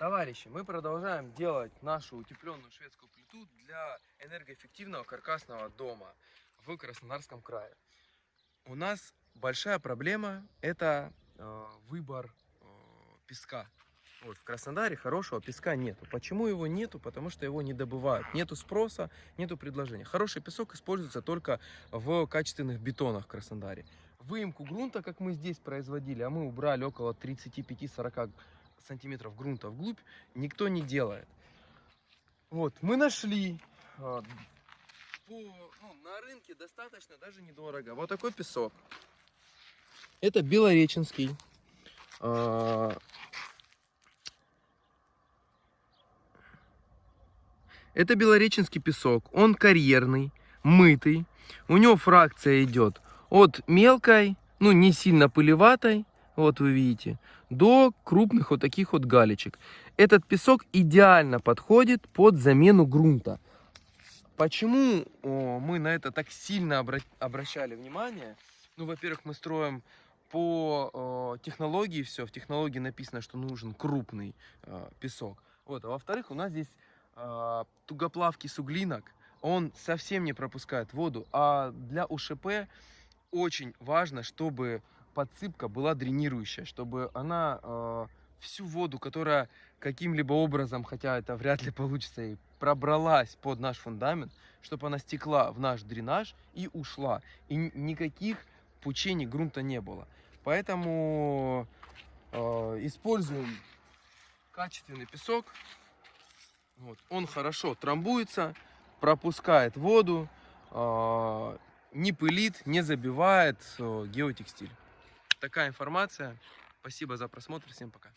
Товарищи, мы продолжаем делать нашу утепленную шведскую плиту для энергоэффективного каркасного дома в Краснодарском крае. У нас большая проблема – это э, выбор э, песка. Вот, в Краснодаре хорошего песка нету. Почему его нету? Потому что его не добывают. Нету спроса, нету предложения. Хороший песок используется только в качественных бетонах в Краснодаре. Выемку грунта, как мы здесь производили, а мы убрали около 35-40 сантиметров грунта вглубь, никто не делает. Вот, мы нашли а, по, ну, на рынке достаточно даже недорого. Вот такой песок. Это Белореченский. а, Это Белореченский песок. Он карьерный, мытый. У него фракция идет от мелкой, ну не сильно пылеватой, вот вы видите, до крупных вот таких вот галечек. Этот песок идеально подходит под замену грунта. Почему мы на это так сильно обра обращали внимание? Ну, во-первых, мы строим по технологии все. В технологии написано, что нужен крупный э, песок. Вот. А во-вторых, у нас здесь э, тугоплавкий суглинок. Он совсем не пропускает воду. А для УШП очень важно, чтобы подсыпка была дренирующая, чтобы она э, всю воду, которая каким-либо образом, хотя это вряд ли получится, и пробралась под наш фундамент, чтобы она стекла в наш дренаж и ушла. И никаких пучений грунта не было. Поэтому э, используем качественный песок. Вот. Он хорошо трамбуется, пропускает воду, э, не пылит, не забивает э, геотекстиль такая информация. Спасибо за просмотр. Всем пока.